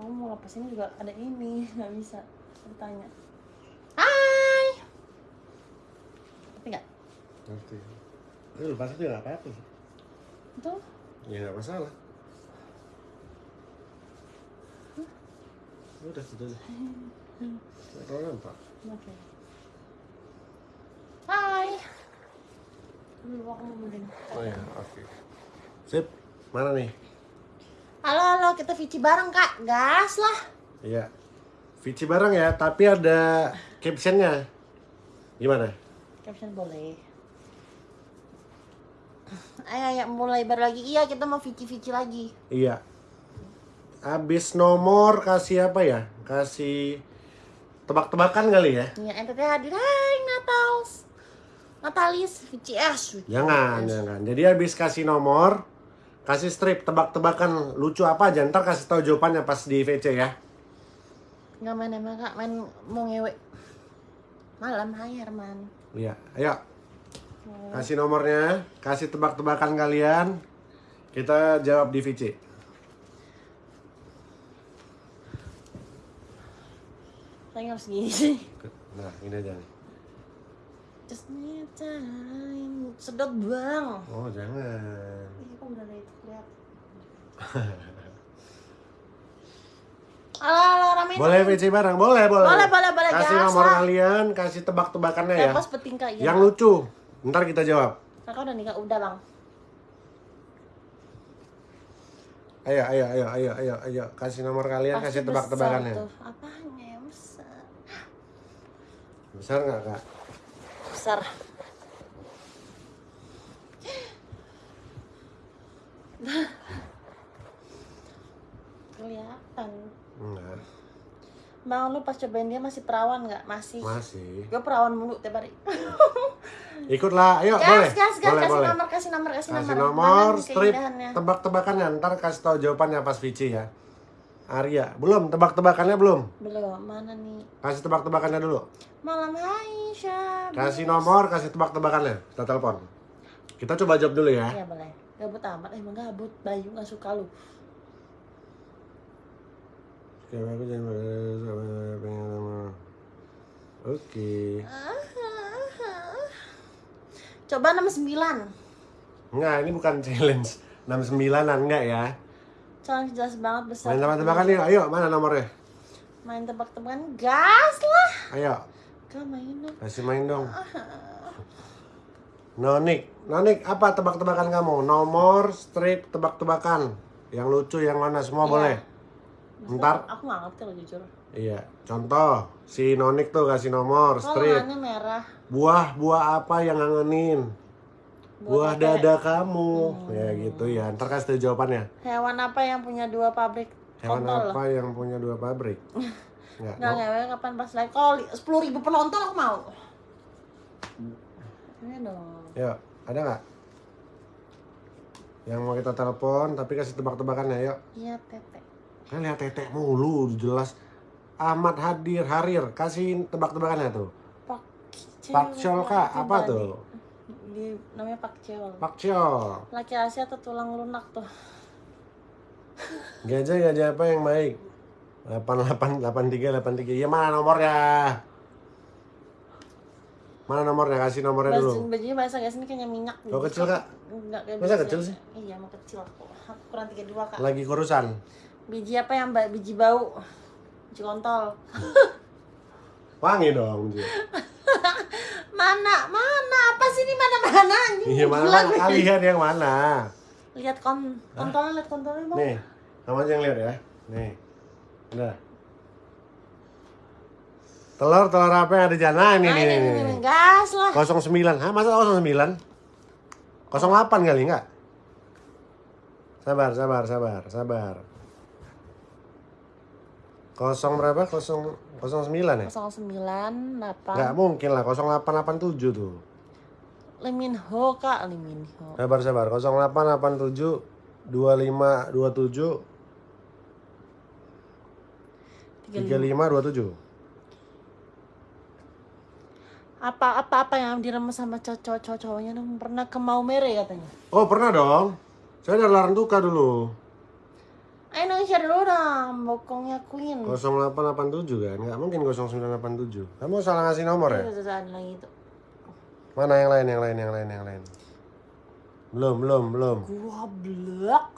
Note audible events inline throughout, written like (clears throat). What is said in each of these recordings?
kamu mau lepas ini juga ada ini (laughs) nggak bisa bertanya hai tapi nggak Ngerti. Ini lepas itu nggak apa-apa sih. itu Ya nggak masalah. Udah, sudah. Nggak terlalu nampak. oke hai dulu aku mau Oh ya, oke. Sip, mana nih? Halo halo kita Vici bareng kak gas lah Iya. Vici bareng ya, tapi ada captionnya. Gimana? caption boleh ayo ayo mulai baru lagi iya kita mau Vici Vici lagi Iya. Abis nomor kasih apa ya? Kasih tebak-tebakan kali ya? Iya, NTT hadir. Hai, Natals. Natalis, VCS. Jangan, jangan. Jadi habis kasih nomor, kasih strip tebak-tebakan lucu apa aja. Ntar kasih tahu jawabannya pas di VC ya. Nggak main emang kak, main mau ngewe. Malam, hai Herman. Iya, ayo. Kasih nomornya, kasih tebak-tebakan kalian. Kita jawab di VC. Saya harus gini sih. Nah, ini aja nih. Just need time. Sedot bang. Oh, jangan. Itu. (laughs) Halo, halo. Boleh VC bareng? Boleh, boleh. Boleh, boleh, boleh, Kasih gas nomor lah. kalian, kasih tebak-tebakannya ya. Lepas peting kak, iya. Yang lucu. Ntar kita jawab. Kakak udah nikah, udah bang. Ayo, ayo, ayo, ayo, ayo, ayo. Kasih nomor kalian, Pasti kasih tebak-tebakannya. besar tuh. Apanya yang besar? Besar nggak, Kak? Besar. (laughs) Kelihatan. Enggak. Bang lu pas cobain dia masih perawan nggak? Masih. Masih. Gue perawan mulu tiap hari. (laughs) Ikutlah, ayo boleh. gas, gas, gas, boleh, kasih boleh. nomor, kasih nomor, kasih, Kasih nomor. nomor, strip, tebak-tebakannya. Ntar kasih tahu jawabannya pas Vici ya. Arya, belum tebak-tebakannya belum. Belum, mana nih? Kasih tebak-tebakannya dulu. Malam hai, Syab. Kasih nomor, kasih tebak-tebakannya. Kita telepon. Kita coba jawab dulu ya. Iya boleh. Gabut amat, emang gabut. Bayu nggak suka lu. Oke. Coba 69. Enggak, ini bukan challenge. 69-an enggak ya. Challenge jelas banget besar. Main tebak-tebakan yuk. Ayo, mana nomornya? Main tebak-tebakan gas lah. Ayo, Gak main dong. kasih main dong. Nonik, Nonik, apa tebak-tebakan kamu? Nomor, strip, tebak-tebakan. Yang lucu, yang mana semua Iya. boleh. Ntar, Aku nggak ngerti loh jujur. iya. Contoh, si Nonik tuh kasih nomor, Kalau strip. merah. Buah-buah apa yang ngangenin? Buah tete. dada kamu. Hmm. Ya gitu ya. Ntar kasih tahu jawabannya. Hewan apa yang punya dua pabrik Hewan kontol? apa yang punya dua pabrik? Enggak. (laughs) Nggak ngewe kapan pas live Kalau sepuluh ribu penonton aku mau. Iya dong. Yuk, ada nggak? Yang mau kita telepon, tapi kasih tebak-tebakannya, yuk. Iya tete. Kan lihat tetek mulu, jelas. Ahmad Hadir, Harir, kasih tebak-tebakannya tuh. Pak Pak Chol kak, apa tuh? Di namanya Pak Chol. Pak Chol. Laki Asia atau tulang lunak tuh. Gajah-gajah apa yang baik? 888383. Iya mana nomornya? Mana nomornya? Kasih nomornya dulu. bajunya bahasa guys ini kayaknya minyak. Oh, kecil, Kak? Enggak kayak Masa kecil sih? Iya, mau kecil aku. Aku kurang 32 kak. Lagi kurusan. Biji apa yang ba- biji bau? Biji kontol. (laughs) Wangi dong. Ji. (laughs) Mana? Mana? Apa sih ini mana-mana? Iya mana kalian yang mana? Lihat kon kontolnya, lihat kontolnya bang. Nih, aja yang lihat ya. Nih. Udah. Telur telur apa yang ada di sana? Ini Nah, nih ini, nih. ini, gas lah. 09. Hah, masa 09? 08 kali enggak? Sabar, sabar, sabar, sabar. Kosong berapa? Kosong, 09 ya? 09, 8. Enggak mungkin lah, 0887 tuh. Liminho kak, Liminho. Sabar, sabar. 0887 2527 3527. Apa apa apa yang diremes sama cowok cowok cowoknya dong pernah ke Maumere katanya. Oh, pernah dong. Saya ada laran duka dulu. Ayo dong share dulu dong, bokongnya Queen. 0887 kan? Nggak mungkin 0987. Kamu salah ngasih nomor ya? Lagi tuh. Mana yang lain, yang lain, yang lain, yang lain? Belum, belum, belum. Gua blok.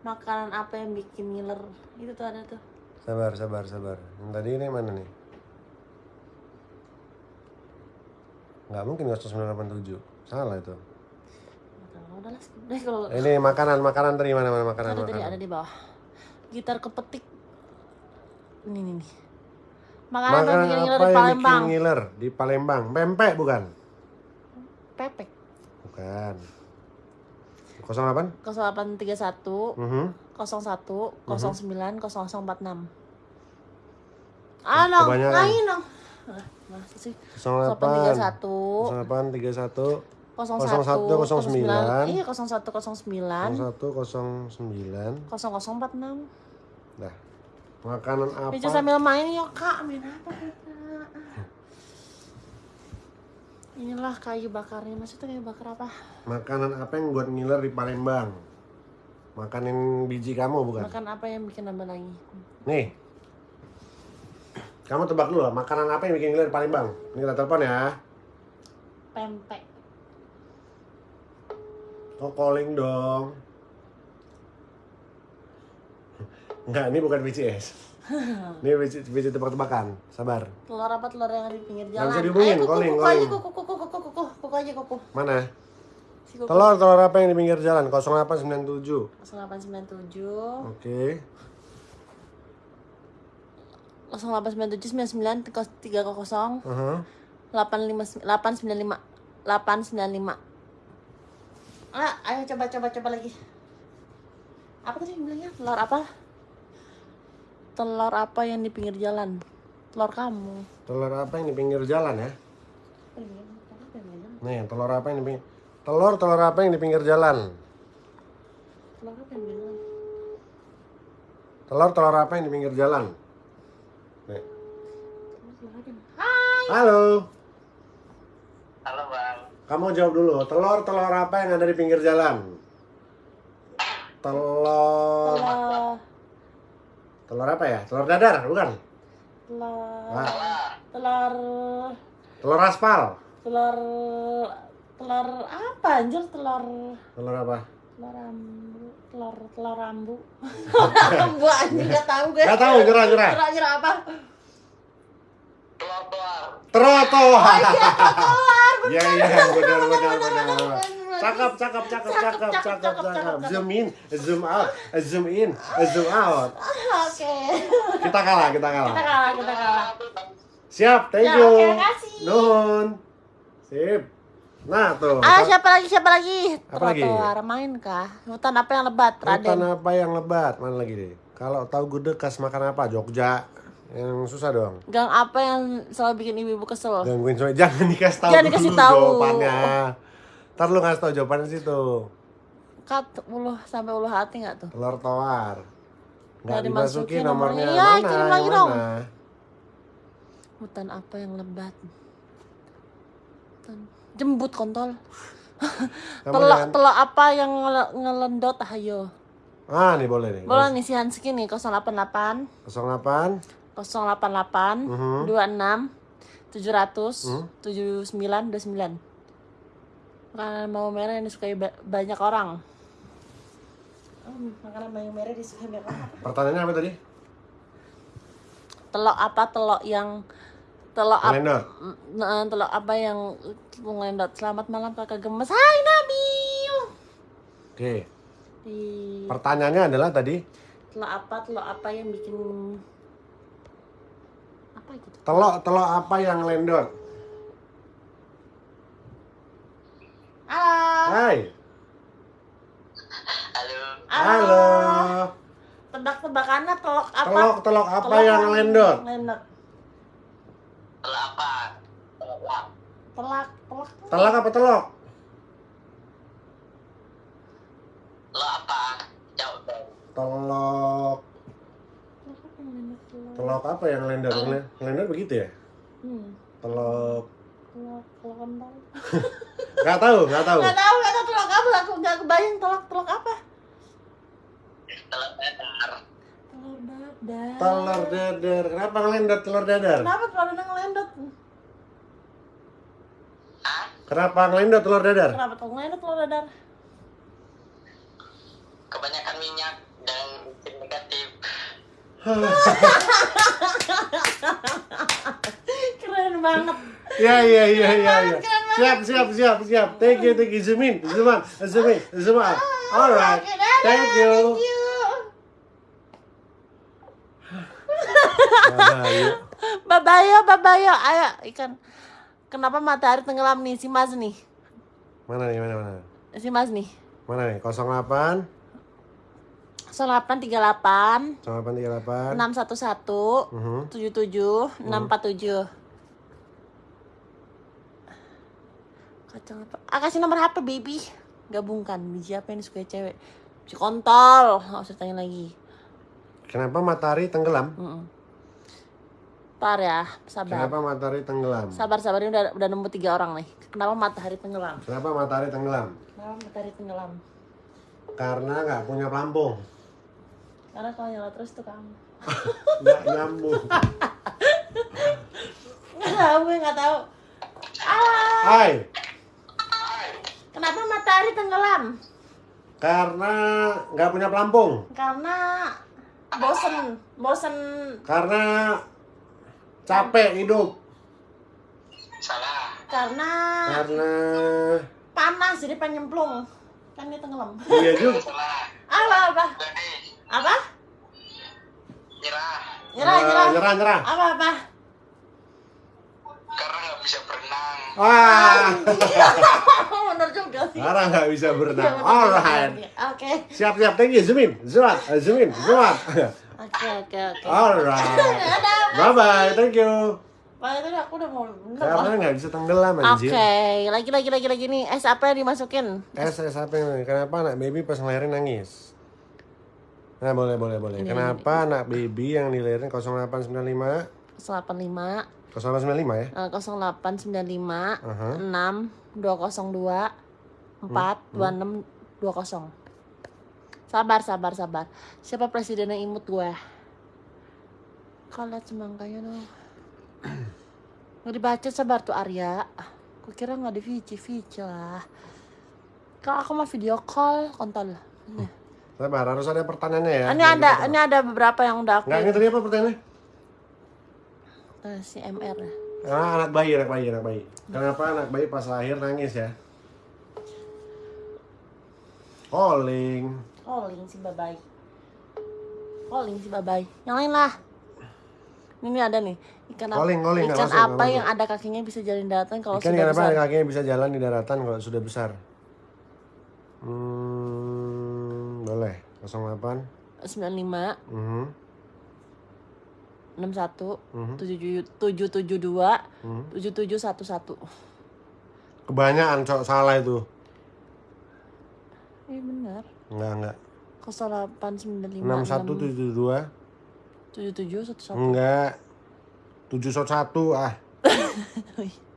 Makanan apa yang bikin ngiler? Itu tuh ada tuh. Sabar, sabar, sabar. Yang tadi ini mana nih? Nggak mungkin 0987. Salah itu. Udah lah, kalau Ini makanan, makanan tadi mana mana makanan, ada tadi makanan. ada di bawah. Gitar kepetik. Ini nih. nih. Makanan, yang Makanan ngiler apa di yang Palembang? bikin ngiler di Palembang? Pempek bukan? Pepek. Bukan. 08? 0831 Mhm. 01 09 0046. Ah, Kebanyakan. lain dong. Ah, Masa sih? 08 0831 08 31 01 09. Iya, 01 09 0109. 0046. Nah. Makanan apa? Bisa sambil main yuk, Kak. Main apa, Kak? Inilah kayu bakarnya. Maksudnya kayu bakar apa? Makanan apa yang buat ngiler di Palembang? Makanin biji kamu bukan? Makan apa yang bikin nambah lagi? Nih. Kamu tebak dulu lah, makanan apa yang bikin ngiler di Palembang? Ini kita telepon ya. Pempek. Oh, calling dong. Enggak, ini bukan BCS. (laughs) Ini biji, biji tebak-tebakan. Sabar. Telur apa telur yang ada di pinggir jalan? bisa dihubungin, Ayo, kuku, calling, kuku calling. aja, kuku, kuku, kuku, kuku, kuku aja, kuku. Mana? Si kuku. Telur, telur apa yang di pinggir jalan? 0897. 0897 Oke. 0897 99 300 Aha. 85 895 895 Ah, ayo coba coba coba lagi. Apa tadi bilangnya? Telur apa? Telur apa yang di pinggir jalan? Telur kamu. Telur apa yang di pinggir jalan ya? Oh iya? Nih, telur apa yang di pinggir Telur, telur apa yang di pinggir jalan? Telur apa yang di pinggir jalan? Telur, telur apa yang di pinggir jalan? Hai. Halo. Halo bang, Kamu jawab dulu. Telur, telur apa yang ada di pinggir jalan? Telur. Telur. Telur apa ya? Telur dadar, bukan? Telur. Wah. Telur. Telur aspal. Telur. Telur apa anjir telur? Telur apa? Telur rambu. Telur telur rambu. rambu (laughs) anjir gak tahu gue. Gak tahu, nyerah, nyerah. Nyerah nyerah apa? telur-telur. Trotoar. (laughs) Iya, iya, benar, benar, benar, benar, benar. benar. Cakep, cakep, cakep, Cakep, cakep, cakep. Zoom in, zoom out, zoom in, zoom out. Oke. Kita kalah, kita Kita kalah. kalah, kita kalah. Siap, thank Ya, you. makasih. Nuhun. Sip. Nah, tuh. Ah, siapa lagi? Siapa lagi? Apa lagi? Trotoar main kah? Hutan apa yang lebat, Hutan Raden? apa yang lebat? Mana lagi deh? Kalau tahu gudeg khas makan apa? Jogja. Yang susah dong. Gang apa yang selalu bikin ibu-ibu kesel? Gangguin soalnya jangan dikasih tahu Jangan dikasih tahu. jawabannya. Ntar lu ngasih tahu jawabannya situ. Kat uluh sampai uluh hati nggak tuh? Telur tawar. Nggak dimasuki nomornya. Ya, mana? kirim Yang lagi dong. Hutan apa yang lebat? Hutan jembut kontol. (laughs) Jangan- telok apa yang ngele- ngelendot ayo. Ah, nih boleh nih. Boleh nih si Hansky nih 088 08 088 Mhm. 26 700 Mhm. 79 29. Makanan bawang merah yang disukai ba- banyak orang. Oh, makanan bawang merah disukai banyak orang. Pertanyaannya apa tadi? Telok apa telok yang telok apa. Nah, telok apa yang ngelendot selamat malam kakak gemes hai Nabil Oke. di Pertanyaannya adalah tadi telok apa telok apa yang bikin apa gitu telok telok apa yang lendot? halo Hai. Halo, Halo. tebak-tebakannya telok apa Telok telok apa Telok yang lendot? lendot telur apa? Telur. telak telak Telak apa telok? Apa? Jawab. Telok telak apa yang telok telok apa yang lendot? Yang le- Lendot begitu ya? hmm. Telok telok telok kentang (laughs) Gak tahu, gak tahu. nggak tahu nggak tahu telok apa aku nggak kebayang telok telok apa telur dadar. Telur dadar. Telur dadar. Kenapa ngelendot telur dadar? Kenapa telur dadar ngelendot? Hah? Kenapa ngelendot telur dadar? Kenapa telur ngelendot telur dadar? Kebanyakan minyak dan negatif. (laughs) Keren banget. Ya ya ya ya ya. Siap siap siap siap. Thank you thank you zoom in zoom out zoom in zoom out. (laughs) Alright. Thank you. Babayo, babayo, ayo ikan. Kenapa matahari tenggelam nih si Mas nih? Mana nih mana mana? Si Mas nih. Mana nih? 08 0838 0838 611 Mhm. 77 647 Kacang apa? Ah kasih nomor HP baby Gabungkan biji apa yang disukai cewek Biji kontol Nggak usah tanya lagi Kenapa matahari tenggelam? Mm-mm. Par ya Sabar Kenapa matahari tenggelam? Sabar sabar ini udah, udah nemu tiga orang nih Kenapa matahari tenggelam? Kenapa matahari tenggelam? Kenapa matahari tenggelam? Karena nggak punya pelampung. Karena kalau nyala terus tuh kamu (laughs) Nggak nyambung. (laughs) Nggak tahu gue nggak tahu Ah, Hai. kenapa matahari tenggelam? Karena nggak punya pelampung. Karena bosen, bosen Karena capek hidup. Salah. karena Karena panas jadi pengen nyemplung. Kan dia tenggelam. iya juga. Salah. Apa apa? Apa? nyerah. Nyerah, Eh, nyerah. nyerah, nyerah. Apa apa? Karena nggak bisa berenang. Wah. (laughs) Bener juga sih. Karena nggak bisa Iya, berenang. bener, Alright. Oke. Siap, siap. Thank you. Zoom in. Zoom out. Oke, oke, oke. Alright. (laughs) Bye bye. Thank you. Pak tadi aku udah mau bener Karena nggak bisa tenggelam Oke, anjir. lagi lagi lagi lagi nih. Es apa yang dimasukin? Es, es apa yang Kenapa anak baby pas ngelahirin nangis? Nah, boleh, boleh, boleh. Ini, Kenapa anak baby yang dilahirin 0895 085 0895 ya? eh, 0895 Aha. 6 202 4 26 20. Sabar, sabar, sabar. Siapa presidennya imut gue? Kau lihat semangkanya dong. (clears throat) Nggak dibaca sabar tuh Arya. Gue kira nggak di Vici, Vici lah. Kalau aku mau video call, kontol. Ini, Sabar, harus ada pertanyaannya ya. ini ada, ini ada beberapa yang udah aku. Nggak, ini tadi apa pertanyaannya? Eh, si MR. Ah, anak bayi, anak bayi, anak bayi. Kenapa anak bayi pas lahir nangis ya? Calling. Calling si babai. Calling si babai. Yang lain lah. Ini ada nih. Ikan apa? Calling, calling, nggak ikan masuk, apa yang ada kakinya bisa jalan di daratan kalau Ikan sudah kenapa besar? kakinya bisa jalan di daratan kalau sudah besar? Hmm, boleh. 08. 95 Mhm. 61 Mhm. 772 Mhm. 7711. Kebanyakan cok salah itu. Enggak, enggak. 0895 6172 7711. enggak. 701 ah. (laughs)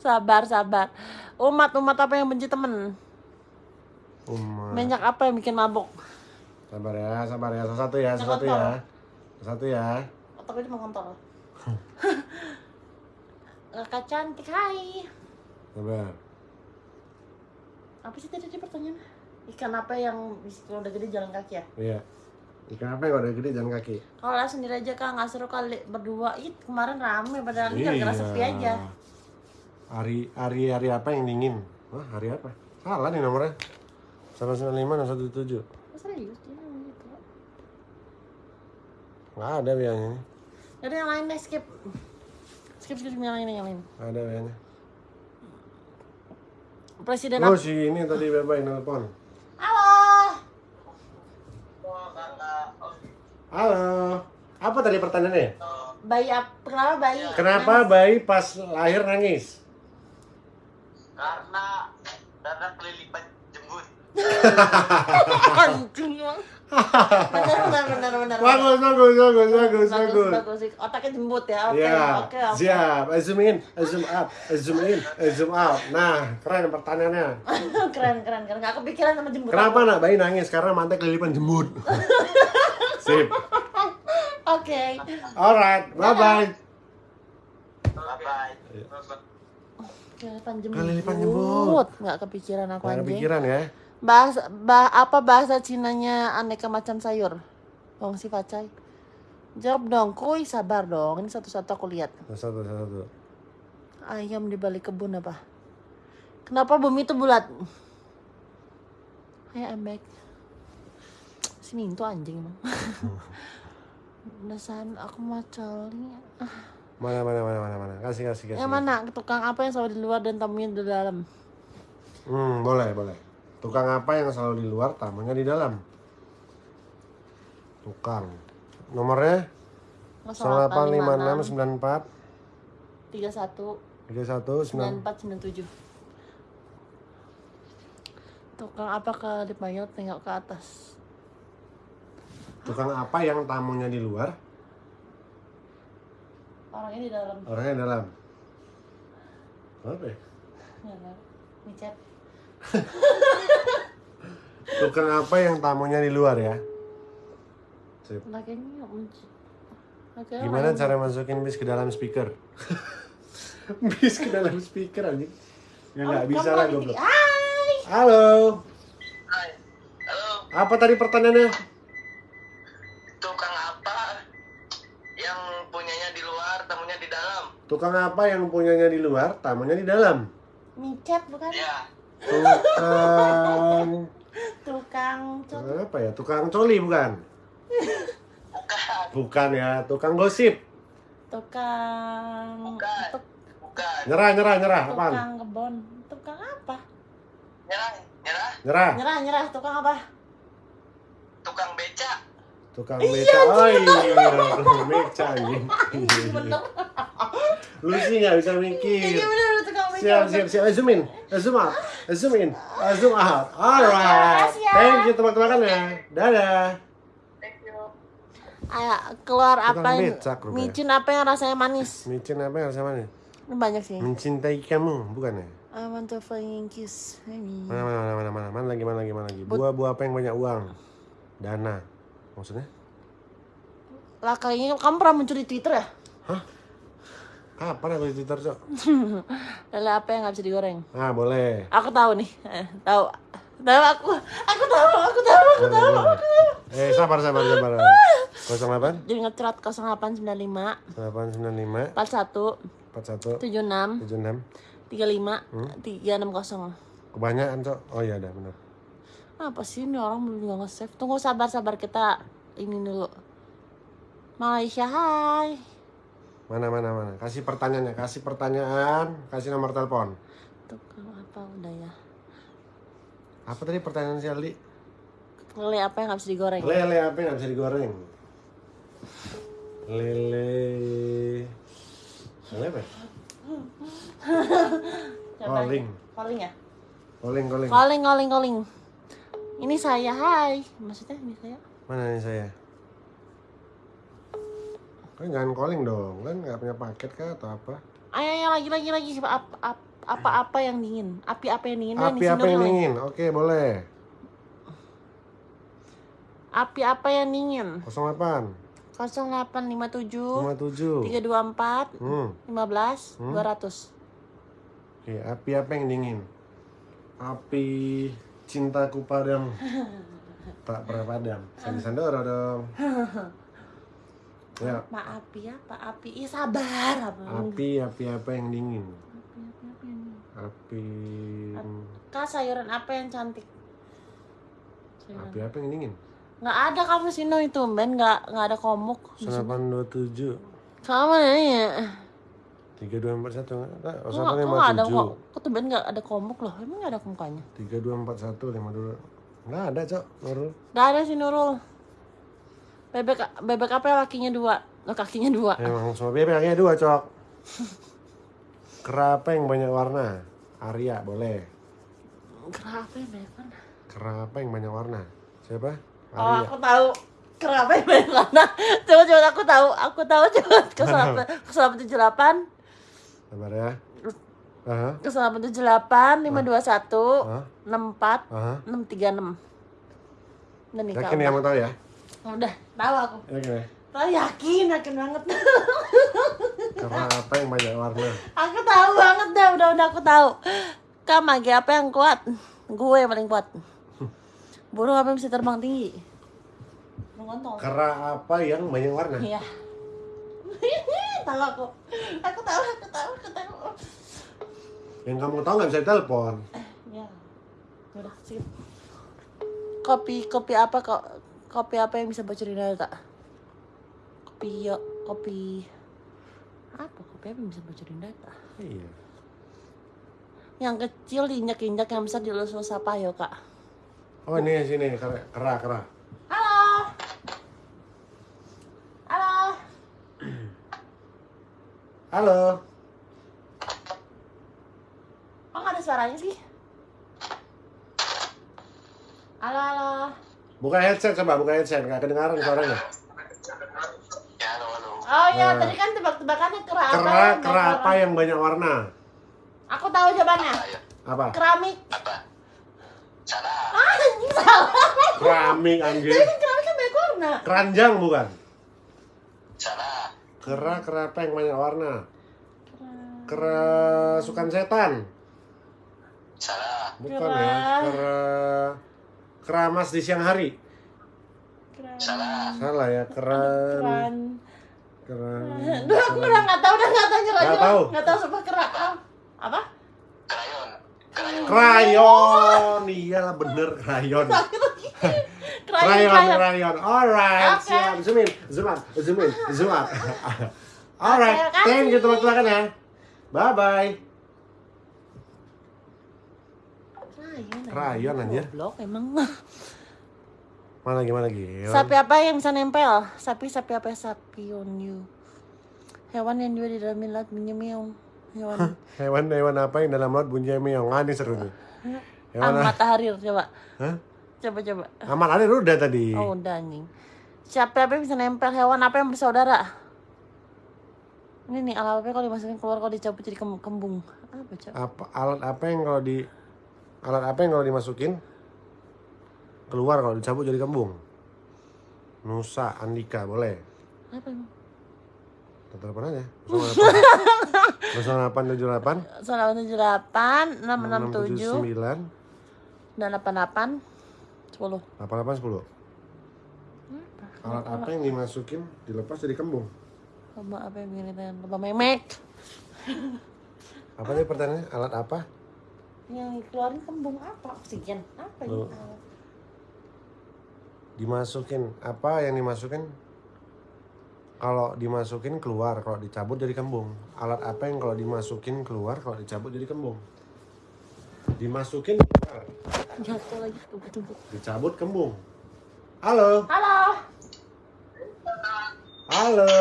Sabar, sabar. Umat-umat apa yang benci temen? Umat. Minyak apa yang bikin mabok? Sabar ya, sabar ya. Satu ya, satu ya. Satu ya. Otaknya cuma kontol. (laughs) Kakak cantik, hai. Sabar. Apa sih tadi dia pertanyaannya? Ikan apa yang kalau udah gede jalan kaki ya? Iya. Ikan apa yang udah gede jalan kaki? Kalau lah sendiri aja kak nggak seru kali berdua. Ih kemarin rame padahal ini gara-gara sepi aja. Hari hari hari apa yang dingin? Wah, hari apa? Salah nih nomornya. 195 dan 17. Oh, serius dia ngomong gitu. Nggak ada biayanya. Jadi yang lain deh skip. Skip skip yang lain yang lain. Ada biayanya. Presiden Oh, apa? si ini tadi bebas nelpon. Halo. Halo. Apa tadi pertanyaannya? Bayi apa? Kenapa bayi? Kenapa bayi pas lahir nangis? Karena darah kelilipan jembut. (laughs) Anjing. Benar benar benar benar. Bagus, bagus, bagus, bagus, bagus. bagus. Otaknya jembut ya. Oke, Ya, oke, oke. siap. Eh, Zoom in, eh, zoom up, eh, zoom in, eh, zoom out. Nah, keren pertanyaannya. (laughs) keren keren keren. Gak kepikiran sama jembut. Kenapa nak bayi nangis? Karena mantek kelilipan jembut. (laughs) Sip. Oke. Alright, bye bye. Bye bye. Kelilipan jembut. Kelilipan jembut. Nggak kepikiran aku Gak anjing. kepikiran ya? Bahasa bah, apa bahasa Cinanya aneka macam sayur? Bang si Pacai. Jawab dong, kuy sabar dong. Ini satu-satu aku lihat. Satu, satu, satu. Ayam di balik kebun apa? Kenapa bumi itu bulat? Hai, I'm back. Si Minto anjing emang. (laughs) Dasar aku mau coli. Mana, mana, mana, mana, mana. Kasih, kasih, kasih. Yang mana? Tukang apa yang selalu di luar dan tamunya di dalam? Hmm, boleh, boleh. Tukang apa yang selalu di luar, tamunya di dalam? Tukang. Nomornya 085694 31 31 9497 Tukang apa ke dipanggil tengok ke atas Tukang apa yang tamunya di luar, Orangnya di dalam orangnya di dalam? Apa ya? Kan? Tukang apa yang tamunya di luar ya? Sip. Gimana cara masukin bis ke dalam speaker? (laughs) bis ke dalam speaker anjing. Ya nggak bisa lah goblok. Hai Halo. Hai. Halo, Apa tadi pertanyaannya? tukang apa yang punyanya di luar, tamunya di dalam? Tukang apa yang punyanya di luar, tamunya di dalam? Micet bukan? Ya, Tukang Tukang Tukang apa ya? Tukang coli bukan? bukan, Bukan ya, tukang gosip. Tukang Bukan. tuk- bukan. Nyerah, nyerah, nyerah. Apaan? Tukang kebon Tukang apa? Nyerah, nyerah, Nyerah. Nyerah nyerah Tukang apa? tukang beca. Tukang beca. Oh iya, tukang beca (laughs) Lu sih nggak bisa mikir. Iya Siap, siap, siap. Eh, zoom in. Eh, zoom out. Eh, zoom in. Eh, zoom out. Alright. Ya. Thank you. Dadah. Thank you. Ayo keluar Tukang apa yang micin apa yang rasanya manis? Micin apa yang nih? Ini banyak sih. Mencintai kamu, bukan ya? I want to flying kiss. Mana, mana, mana, mana, mana, mana lagi, mana lagi, mana lagi? Buah-buah apa yang banyak uang? Dana. Maksudnya? Lah kayaknya kamu pernah muncul di Twitter ya? Kapan aku di Twitter, Cok? (laughs) Lele apa yang nggak bisa digoreng? Ah, boleh. Aku tahu nih. Eh, tahu. Tahu aku. Aku tahu. Aku tahu. Aku tahu. Boleh, boleh. Eh, sabar, sabar, sabar. (laughs) 08 Jadi ngecerat 0895 895 41 41 76 76 35 360. Kebanyakan, Cok. Oh iya, ada benar. Apa sih ini orang belum juga nge-save? Tunggu sabar-sabar kita ini dulu. Malaysia, hai. Mana, mana, mana. Kasih pertanyaannya, kasih pertanyaan, kasih nomor telepon. Tukang apa udah ya? Apa tadi pertanyaan si Aldi? Lele apa yang nggak bisa digoreng? Lele apa yang nggak bisa digoreng? Lele... Lele apa ya? (laughs) Calling. Calling ya? Calling, calling. Calling, calling, calling. Ini saya, hai. Maksudnya ini saya? Mana nih saya? Kan jangan calling dong, kan nggak punya paket kah atau apa? Ayo, ayo lagi, lagi, lagi. Apa, apa, apa, apa yang dingin? Api apa yang dingin? Api apa yang dingin? Oke, boleh. Api apa yang dingin? 08 0857 57 324 Hmm. 15 Hmm. 200. Oke, api apa yang dingin? Api cintaku padam. tak pernah padam. Sandi Sandoro dong. Ya, Pak api ya, Pak api. Ih sabar. Apa? api api apa yang dingin? Api, api, apa yang dingin? Api Kak sayuran apa yang cantik? Sayuran. api apa yang dingin? Nggak ada kamu Sino itu, Ben. Nggak, nggak ada komuk. 0827 Kamu nanya. 3241 enggak? Kok nggak kok nggak ada kok? 0857 Kok tuh Ben nggak ada komuk loh? Emang nggak ada mukanya? 3241 52 Enggak ada, Cok. Nurul. Nggak ada sih Nurul. Bebek bebek apa lakinya dua? Oh, kakinya dua. Emang semua bebek kakinya dua, Cok. Kera apa yang banyak warna? Arya, boleh. Kenapa ya banyak? Kera apa yang banyak warna? Siapa? Oh, Arya. aku tahu. Kenapa yang banyak warna? (laughs) Coba coba aku tahu. Aku tahu coba kesalahan kesalahan tujuh delapan Sabar ya. Lima dua satu Hah? enam empat Aha. enam tiga enam. Udah nih. Yakin ya mau tahu ya? Udah tahu aku. Yakin ya? Tahu yakin yakin banget. (laughs) Kera apa yang banyak warna? aku tahu banget dah udah udah aku tahu. Kak mage apa yang kuat? Gue yang paling kuat. (laughs) Burung apa yang bisa terbang tinggi? Burung. Kera apa yang banyak warna? Iya. (laughs) tahu aku. Aku tahu, aku tahu, aku tahu. Yang kamu tahu nggak bisa telepon. Ya. Udah, skip. Kopi kopi apa kok? Kopi apa yang bisa bocorin data? Kopi yo, kopi apa? Kopi apa yang bisa bocorin data? Iya. Yang kecil diinjak-injak, yang besar dilus-lus apa yo kak? Oh ini sini kera kera. kera. Halo. Halo. Halo. Kok nggak ada suaranya sih? Halo, halo. Buka headset coba, buka headset. Nggak kedengaran suaranya. Ya, halo, halo. Oh iya, Nah. tadi kan tebak-tebakannya kera apa? Kera yang kera banyak apa warna? yang banyak warna? Aku tahu jawabannya. Apa? Keramik. apa? Salah. Ah, salah. Keramik. Tapi kan keramik kan banyak warna. Keranjang bukan? Salah. Kera kera apa yang banyak warna? Kerasukan setan. Salah. Bukan Kera. ya. Kera keramas di siang hari. Salah. Salah ya. Keran. Keran. Keran. Duh, aku udah nggak tahu, udah nggak tahu Nggak tahu. Nggak tahu sumpah kera. Ah, Apa? Krayon. Krayon. Iyalah bener krayon. (laughs) Krayon, Krayon. Alright, Oke. siap. Zoom in, zoom out, zoom in, zoom out. Alright, thank you teman-teman ya. Bye bye. Krayon. Krayon, anjir. Goblok emang. (laughs) Mana lagi, mana lagi? Sapi apa yang bisa nempel? Sapi, sapi apa? Sapi on you. Hewan yang juga di dalam laut bunyi Hewan. Hewan hewan apa yang dalam laut bunyi meong? Ah, ini seru nih. Hewan Amat harir coba. Hah? Coba coba. Aman ada udah tadi. Oh udah anjing. Siapa apa yang bisa nempel? Hewan apa yang bersaudara? Ini nih alat apa yang kalau dimasukin keluar kalau dicabut jadi kem- kembung. Apa coba? Apa alat apa yang kalau di alat apa yang kalau dimasukin keluar kalau dicabut jadi kembung? Nusa Andika boleh. Apa emang? Telepon aja. 0878 Soal (laughs) tujuh delapan enam enam tujuh 9 dan delapan delapan sepuluh. 88 10. Alat apa yang dimasukin dilepas jadi kembung? Lomba apa yang begini kan? Lomba memek. Apa tadi pertanyaannya? Alat apa? Yang keluarin kembung apa? Oksigen. Apa? Oh. Dimasukin apa yang dimasukin? Kalau dimasukin keluar, kalau dicabut jadi kembung. Alat apa yang kalau dimasukin keluar, kalau dicabut jadi kembung? Dimasukin keluar, Jatuh lagi. Tunggu tunggu. dicabut kembung. Halo, Halo. halo.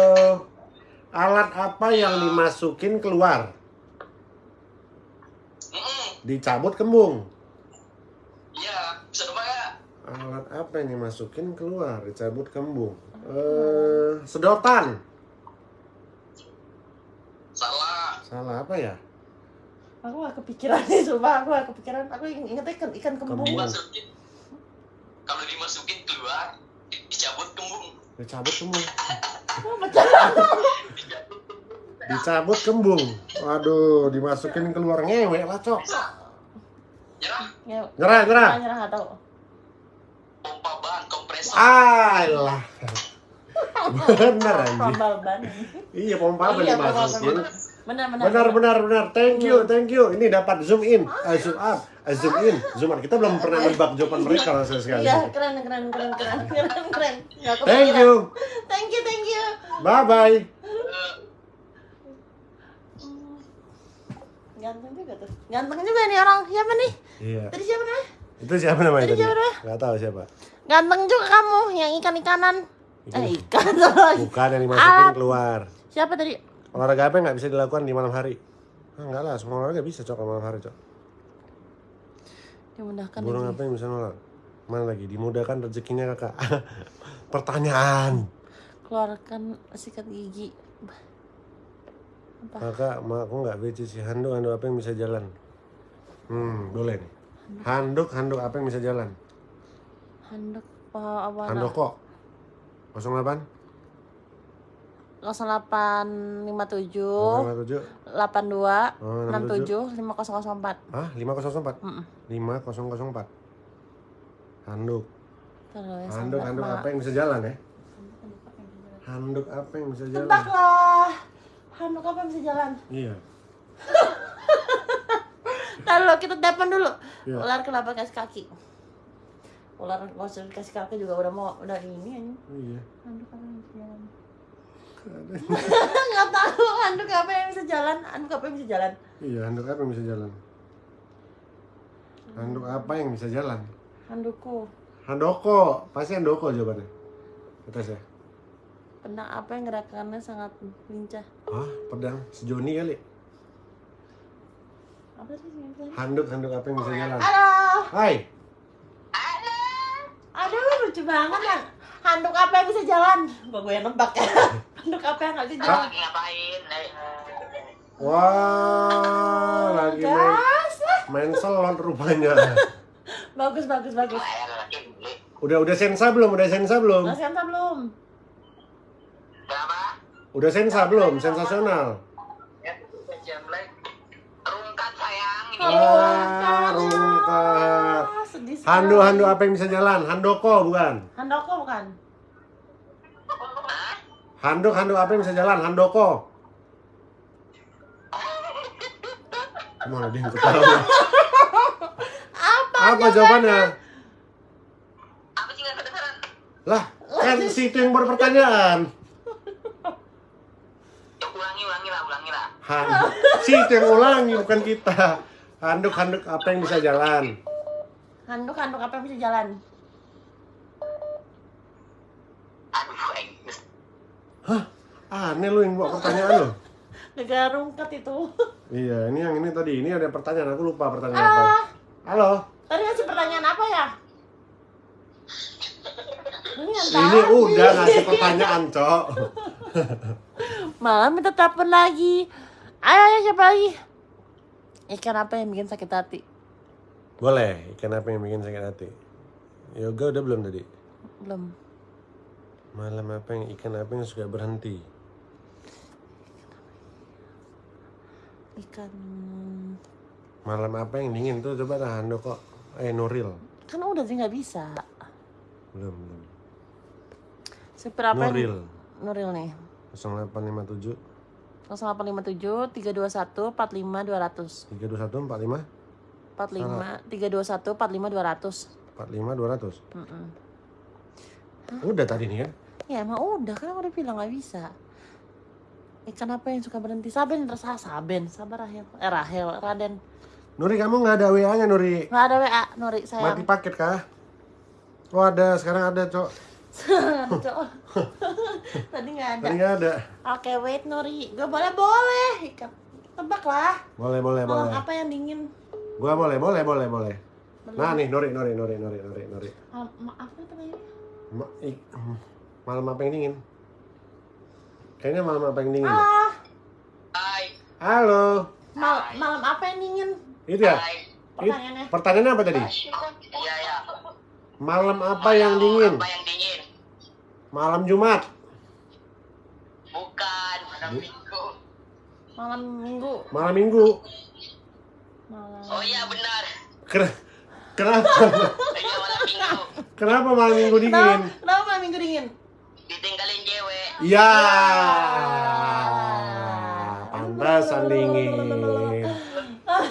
Alat apa yang dimasukin keluar, dicabut kembung? Iya, bisa ya? Alat apa yang dimasukin keluar, dicabut kembung? Eh, sedotan. Salah. Salah apa ya? Aku gak kepikiran nih, coba aku gak kepikiran. Aku inget ikan ikan kembung. Kembung. Dimasukin. Kalau dimasukin keluar, di- dicabut kembung. Dicabut kembung. Oh. Dicabut Dicabut kembung. Waduh, dimasukin keluar ngewek lah, Cok. Nyerah. Ya, Nyerah, nyerah. nyerah nggak tahu. Pompa ban, kompresor. Alah. Bener anjing. Tambal ban. Iya, pompa apa Iya, dimasukin? Benar benar. Benar, benar, benar. Thank you, thank you. Ini dapat zoom in, eh, zoom out, eh, zoom in, zoom out. Kita belum pernah nebak jawaban mereka lah sekali. Iya, keren keren keren keren keren keren. Thank you. Thank you, thank you. Bye bye. Ganteng juga tuh. Ganteng juga nih orang. Siapa nih? Iya. Tadi siapa namanya? Itu siapa namanya Tadi tadi? siapa namanya? Tahu siapa. Ganteng juga kamu yang. Ikan. Eh, ikan lagi. Bukan yang dimasukin Ah. keluar. Siapa tadi? Olahraga apa yang nggak bisa dilakukan di malam hari? Ah, enggak lah, semua olahraga bisa cok malam hari cok. Dimudahkan Burung lagi. apa yang bisa nolak? Mana lagi? Dimudahkan rezekinya kakak. (laughs) Pertanyaan. Keluarkan sikat gigi. Apa? Kakak, ma aku nggak beci sih handuk handuk apa yang bisa jalan? Hmm, boleh nih. Handuk handuk apa yang bisa jalan? Handuk apa apa? Handuk kok. 08 0857 07 82 Oh, 67 5004. Ah, 5004. Mm-mm. 5004. Handuk. Terus ya, Handuk handuk apa yang bisa jalan ya? Handuk apa yang bisa jalan? Tebak lah. Handuk apa yang bisa jalan? Iya. (laughs) Kalau kita telepon dulu. Iya. Ular kenapa kasih kaki? Ular nggak usah kasih kaki juga udah mau udah ini aja. Iya. Handuk apa yang bisa jalan? Nggak tahu handuk apa yang bisa jalan. Handuk apa yang bisa jalan? Iya, handuk apa yang bisa jalan? Handuk apa yang bisa jalan? Handukku. Handoko, pasti handoko jawabannya. Atas ya. Pedang apa yang gerakannya sangat lincah? Hah, pedang sejoni kali. Apa sih? Handuk handuk apa yang bisa jalan? Halo. Hai. Aduh lucu banget kan. Handuk apa yang bisa jalan? Gua gue yang nebak ya. (laughs) Handuk apa yang nggak bisa jalan? lagi ngapain Wah, lagi main, main salon rupanya. (laughs) Bagus bagus bagus. Udah udah sensa belum? Udah sensa belum? Masih anta belum? berapa Udah sensa belum? Sensasional. ya jam lagi rungkat sayang ini Wah, rungkat. Ah, sekali. Handuk handuk apa yang bisa jalan? Handoko bukan? Handoko bukan? Handuk handuk apa yang bisa jalan? Handoko. Mana dia yang ketawa? Apa? Apa jawabannya? apa sih kedengeran Lah, kan si itu yang berpertanyaan. Ulangi ulangi lah ulangi lah Han, si itu yang ulangi bukan kita. Handuk handuk apa yang bisa jalan? Handuk handuk apa yang bisa jalan? aduh Hah? Aneh lu yang buat pertanyaan lo. Negara (laughs) rungkat itu. (laughs) Iya, ini yang ini tadi. Ini ada pertanyaan. Aku lupa pertanyaan apa. Ah, Halo. tadi ngasih pertanyaan apa ya? Ini Ini udah ngasih pertanyaan, Cok. (laughs) Malah minta telepon lagi. Ayo, ayo siapa lagi? Ikan apa yang bikin sakit hati? Boleh. Ikan apa yang bikin sakit hati? Yoga udah belum tadi? Belum. Malam apa yang ikan apa yang suka berhenti? Ikan Malam apa yang dingin tuh coba dah Handuk kok. Eh Nuril. kan udah sih nggak bisa. Belum, belum. Supir apa yang- Nuril. Nuril nih. 0857 0857 321 45 200 321 45 45 321 45 200 45 200. Mm-mm. Udah tadi nih kan? Ya emang udah kan aku udah bilang nggak bisa. Ikan apa yang suka berhenti? Saben rasa Saben, sabar Rahel. Eh Rahel, Raden. Nuri kamu nggak ada WA-nya Nuri. Nggak ada WA, Nuri Mati sayang. paket kah? Oh ada, sekarang ada cok. (laughs) Cok. (laughs) Tadi nggak ada. Tadi nggak ada. Oke, wait Nuri. Gue boleh boleh. Tebak lah. Boleh, boleh, Malam boleh. apa yang dingin? Gua boleh, boleh, boleh, boleh. Nah nih Nuri, Nuri, Nuri, Nuri, Nuri, Nuri. Malam, maaf apa tadi? Ma- malam apa yang dingin? Kayaknya malam apa yang dingin? Ah, hai Halo. mal malam apa yang dingin? Itu ya? Pertanyaannya. pertanyaannya apa tadi? iya ya Malam apa yang dingin? apa yang dingin Malam Jumat. bukan malam minggu Malam minggu. Malam Minggu. Malam. oh iya benar Ken- Kenapa? iya malam minggu Kenapa malam Minggu dingin? Kenapa, kenapa malam minggu dingin? ditinggalin cewek Ya. Pantasan dingin.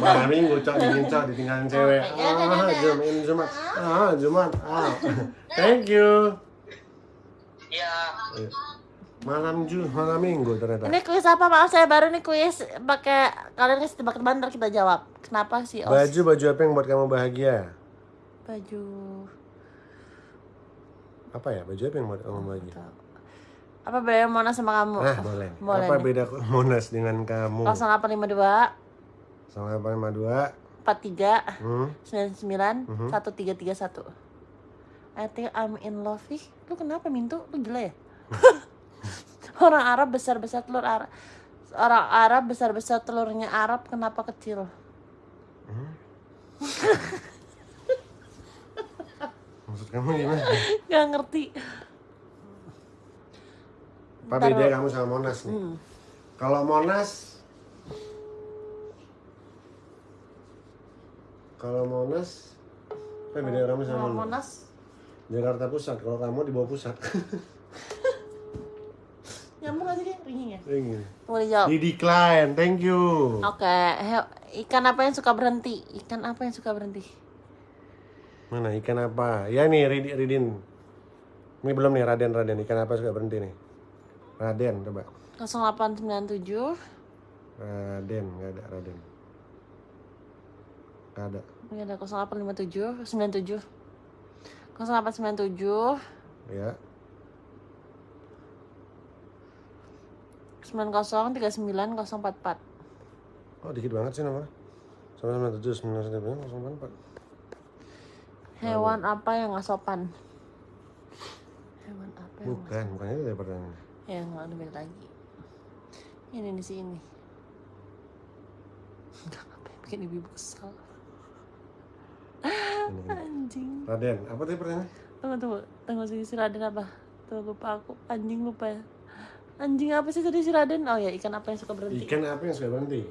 Malam Minggu cok dingin cok ditinggalin cewek. Ya, ya, ya, Ah. Jumat, ini Jumat. Ah, Jumat. Ah. (laughs) Thank you. ya Malam Ju, malam Minggu ternyata. Ini kuis apa? Maaf saya baru nih kuis pakai kalian kasih tebak-tebakan ntar kita jawab. Kenapa sih Os? Baju baju apa yang buat kamu bahagia? Baju. Apa ya? Baju apa yang buat kamu bahagia? Apa beda Mona sama kamu? Ah, boleh. (laughs) Boleh apa nih. beda (laughs) Monas dengan kamu? 0852 0852 43 Hmm? 99 Mhm. 1331 I think I'm in love ih lu kenapa Mintu lu gila ya (laughs) (laughs) orang Arab besar besar telur Arab orang Arab besar besar telurnya Arab kenapa kecil (laughs) Maksud kamu gimana? Gak ngerti Apa Ntar- beda kamu sama Monas nih? Hmm. Kalau Monas Kalau Monas apa beda kamu sama Monas? Monas Jakarta Pusat, kalau kamu di bawah pusat. (laughs) nyambung gak sih boleh jawab Di decline, thank you. Oke, he- ikan apa yang suka berhenti? Ikan apa yang suka berhenti? Mana ikan apa? Ya nih Ridin. Ini belum nih Raden Raden ikan apa suka berhenti nih? Raden coba. 0897 Raden nggak ada Raden. Nggak ada. Ini ada 0857 97 0897 Ya. 90 39 044 Oh dikit banget sih nomor. Sama sama tujuh sembilan sembilan kosong empat. Hewan apa yang gak sopan? Hewan apa yang Bukan, bukannya itu dari pertanyaan. Ya nggak ada beda lagi Ini di sini Udah ngapain bikin ibu kesal. Anjing Raden, apa tadi pertanyaan? Tunggu tunggu Tunggu si si Raden apa? Tuh lupa aku Anjing lupa ya Anjing apa sih tadi si Raden? Oh ya ikan apa yang suka berhenti? Ikan apa yang suka berhenti?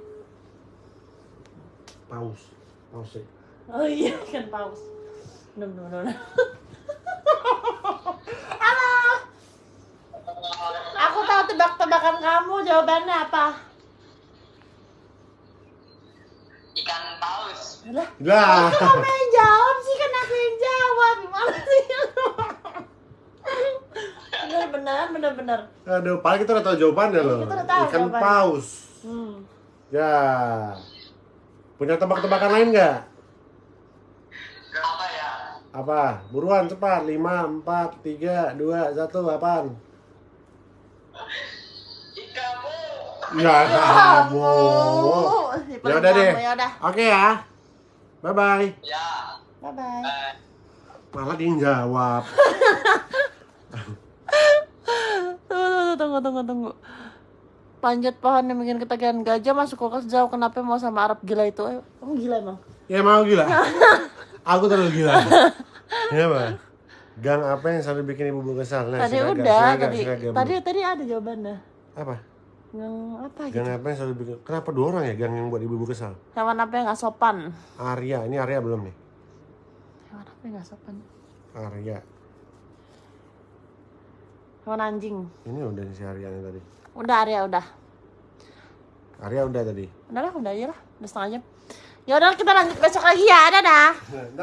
Paus. Paus sih. Oh iya ikan paus Bener bener bener Halo Aku tahu tebak-tebakan kamu Jawabannya apa? Ikan paus. Lah Lah. kamu yang jawab sih kan aku yang jawab gimana sih bener bener bener Aduh, paling kita udah tahu jawabannya loh. kita udah tahu Ikan jawabannya. paus. hmm. Ya. Punya tebak-tebakan lain nggak? Apa ya? Apa? Buruan cepat. 5, 4, 3, 2, 1, apaan? Ikanmu. Ya kamu. Ya udah deh. ya udah Oke ya. Bye bye. Ya. bye bye Malah dia yang jawab. (laughs) tunggu tunggu tunggu tunggu tunggu panjat pohon yang bikin ketagihan gajah masuk kulkas jauh kenapa mau sama Arab gila itu eh, kamu gila emang Ya mau gila. (laughs) Aku terlalu gila. Ya bang. Gang apa yang selalu bikin ibu kesal? Nah, tadi udah tadi tadi tadi ada jawabannya apa? yang apa gitu Gang apa yang selalu bikin? Kenapa dua orang ya gang yang buat ibu kesal? hewan apa yang nggak sopan Arya, ini Arya belum nih? hewan apa yang nggak sopan Arya, hewan anjing. Ini udah si Arya nih tadi. udah Arya udah. Arya udah tadi. udah lah udah aja lah. Udah setengah jam. Ya udah kita lanjut besok lagi ya. Dadah (laughs)